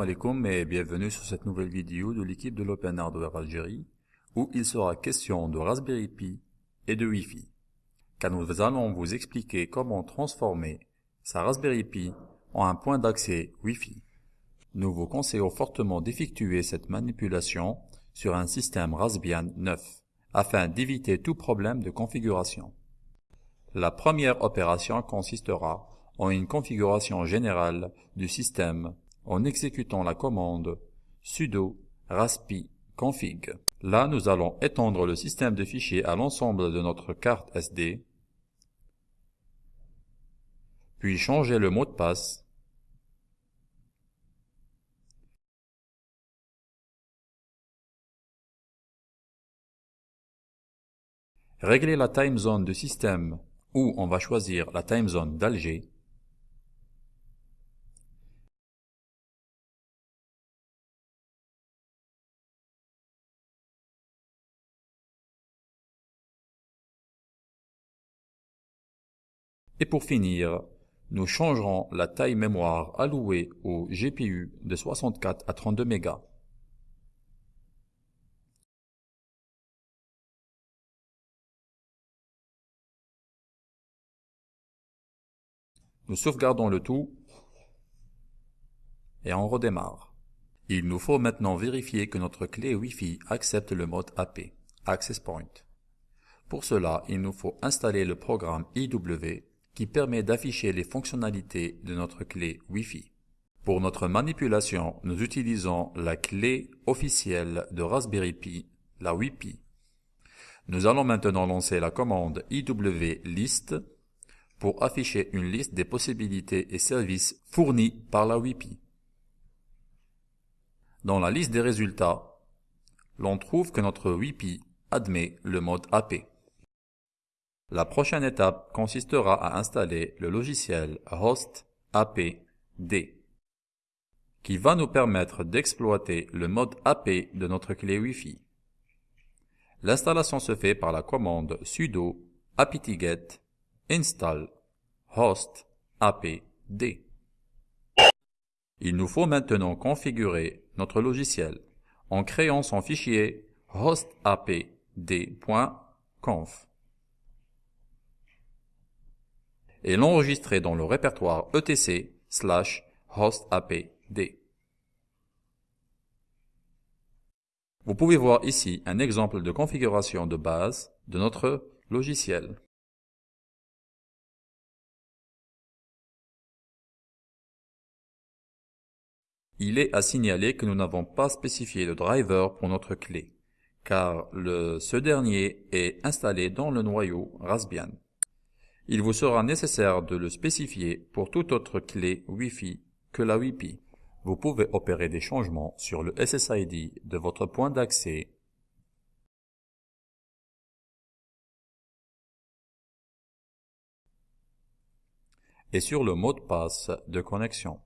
Alaikum et bienvenue sur cette nouvelle vidéo de l'équipe de l'Open Hardware Algérie où il sera question de Raspberry Pi et de Wi-Fi. Car nous allons vous expliquer comment transformer sa Raspberry Pi en un point d'accès Wi-Fi. Nous vous conseillons fortement d'effectuer cette manipulation sur un système Raspbian 9 afin d'éviter tout problème de configuration. La première opération consistera en une configuration générale du système en exécutant la commande sudo raspi config. Là, nous allons étendre le système de fichiers à l'ensemble de notre carte SD, puis changer le mot de passe, régler la time zone du système où on va choisir la time zone d'Alger, Et pour finir, nous changerons la taille mémoire allouée au GPU de 64 à 32 mégas. Nous sauvegardons le tout et on redémarre. Il nous faut maintenant vérifier que notre clé Wi-Fi accepte le mode AP, Access Point. Pour cela, il nous faut installer le programme IW qui permet d'afficher les fonctionnalités de notre clé Wi-Fi. Pour notre manipulation, nous utilisons la clé officielle de Raspberry Pi, la WiPi. Nous allons maintenant lancer la commande iwlist pour afficher une liste des possibilités et services fournis par la WiPi. Dans la liste des résultats, l'on trouve que notre WiPi admet le mode AP. La prochaine étape consistera à installer le logiciel Host APD qui va nous permettre d'exploiter le mode AP de notre clé Wi-Fi. L'installation se fait par la commande sudo apt-get install host apd. Il nous faut maintenant configurer notre logiciel en créant son fichier hostapd.conf et l'enregistrer dans le répertoire etc slash hostapd. Vous pouvez voir ici un exemple de configuration de base de notre logiciel. Il est à signaler que nous n'avons pas spécifié de driver pour notre clé, car le, ce dernier est installé dans le noyau Raspbian. Il vous sera nécessaire de le spécifier pour toute autre clé Wi-Fi que la WiPi. Vous pouvez opérer des changements sur le SSID de votre point d'accès et sur le mot de passe de connexion.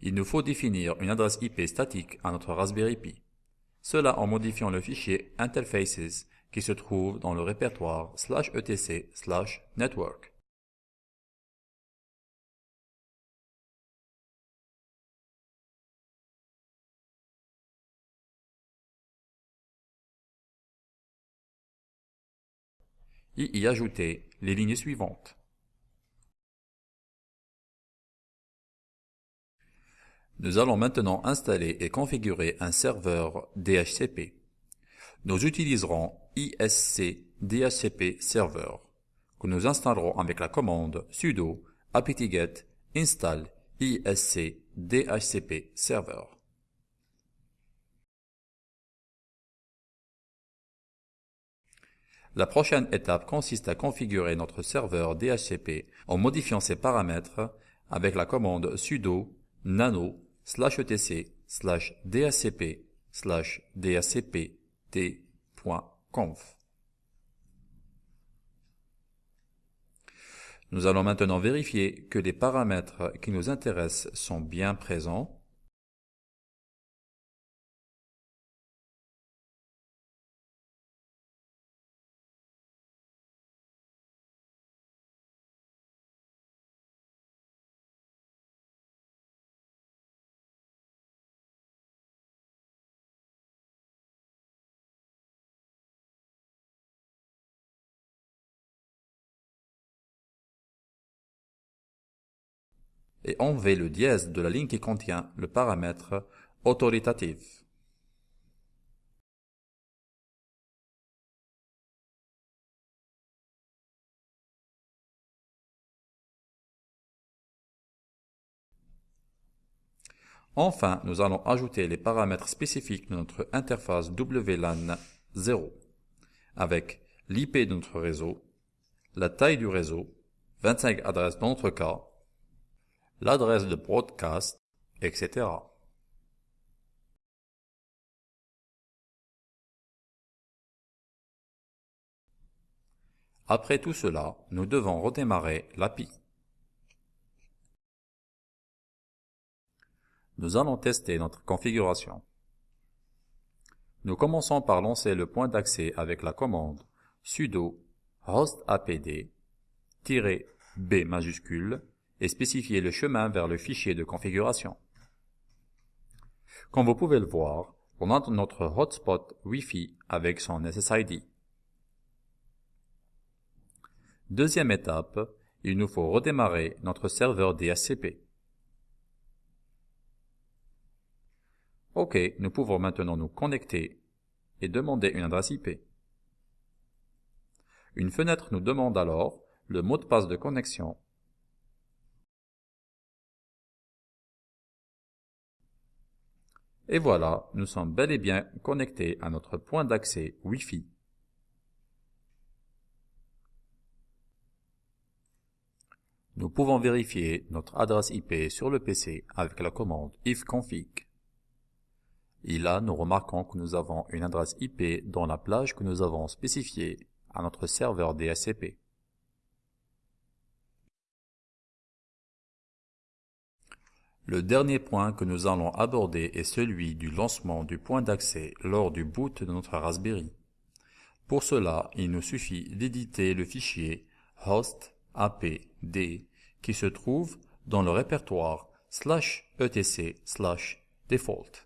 Il nous faut définir une adresse IP statique à notre Raspberry Pi. Cela en modifiant le fichier interfaces qui se trouve dans le répertoire slash etc slash network. Et y ajouter les lignes suivantes. Nous allons maintenant installer et configurer un serveur DHCP. Nous utiliserons ISC DHCP Server que nous installerons avec la commande sudo apt-get install ISC DHCP Server. La prochaine étape consiste à configurer notre serveur DHCP en modifiant ses paramètres avec la commande sudo nano slash etc slash dhcp slash Nous allons maintenant vérifier que les paramètres qui nous intéressent sont bien présents et enlevez le dièse de la ligne qui contient le paramètre autoritatif. Enfin, nous allons ajouter les paramètres spécifiques de notre interface WLAN 0 avec l'IP de notre réseau, la taille du réseau, 25 adresses dans notre cas, l'adresse de broadcast, etc. Après tout cela, nous devons redémarrer l'API. Nous allons tester notre configuration. Nous commençons par lancer le point d'accès avec la commande sudo hostapd-b majuscule et spécifier le chemin vers le fichier de configuration. Comme vous pouvez le voir, on a notre hotspot Wi-Fi avec son SSID. Deuxième étape, il nous faut redémarrer notre serveur DHCP. OK, nous pouvons maintenant nous connecter et demander une adresse IP. Une fenêtre nous demande alors le mot de passe de connexion Et voilà, nous sommes bel et bien connectés à notre point d'accès Wi-Fi. Nous pouvons vérifier notre adresse IP sur le PC avec la commande ifconfig. Et là, nous remarquons que nous avons une adresse IP dans la plage que nous avons spécifiée à notre serveur DHCP. Le dernier point que nous allons aborder est celui du lancement du point d'accès lors du boot de notre Raspberry. Pour cela, il nous suffit d'éditer le fichier host apd qui se trouve dans le répertoire slash etc slash default.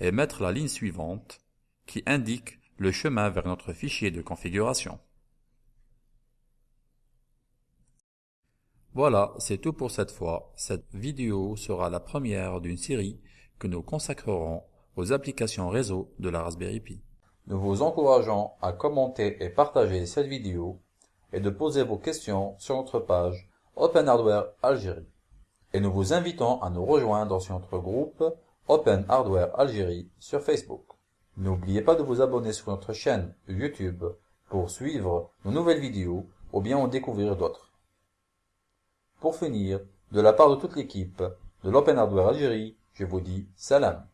et mettre la ligne suivante qui indique le chemin vers notre fichier de configuration. Voilà, c'est tout pour cette fois. Cette vidéo sera la première d'une série que nous consacrerons aux applications réseau de la Raspberry Pi. Nous vous encourageons à commenter et partager cette vidéo et de poser vos questions sur notre page Open Hardware Algérie. Et nous vous invitons à nous rejoindre sur notre groupe Open Hardware Algérie sur Facebook. N'oubliez pas de vous abonner sur notre chaîne YouTube pour suivre nos nouvelles vidéos ou bien en découvrir d'autres. Pour finir, de la part de toute l'équipe de l'Open Hardware Algérie, je vous dis salam.